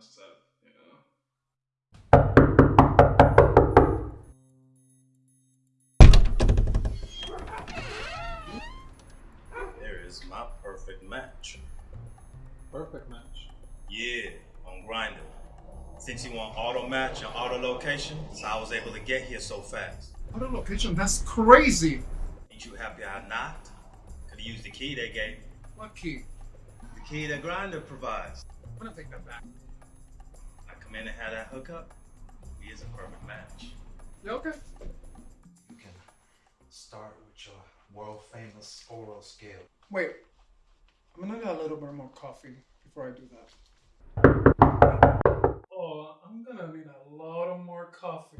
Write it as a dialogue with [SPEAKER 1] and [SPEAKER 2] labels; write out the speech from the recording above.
[SPEAKER 1] stuff, you know.
[SPEAKER 2] There is my perfect match.
[SPEAKER 1] Perfect match.
[SPEAKER 2] Yeah, on Grindr. Since you want auto match and auto location, so I was able to get here so fast.
[SPEAKER 1] Auto location, that's crazy.
[SPEAKER 2] Ain't you happy I knocked? Could have used the key they gave.
[SPEAKER 1] What key?
[SPEAKER 2] The key that Grindr provides.
[SPEAKER 1] I'm gonna take that back.
[SPEAKER 2] I come in and have that hookup. He is a perfect match.
[SPEAKER 1] You okay?
[SPEAKER 3] You can start with your world famous oral scale.
[SPEAKER 1] Wait. I'm gonna need a little bit more coffee before I do that. Oh, I'm gonna need a lot of more coffee.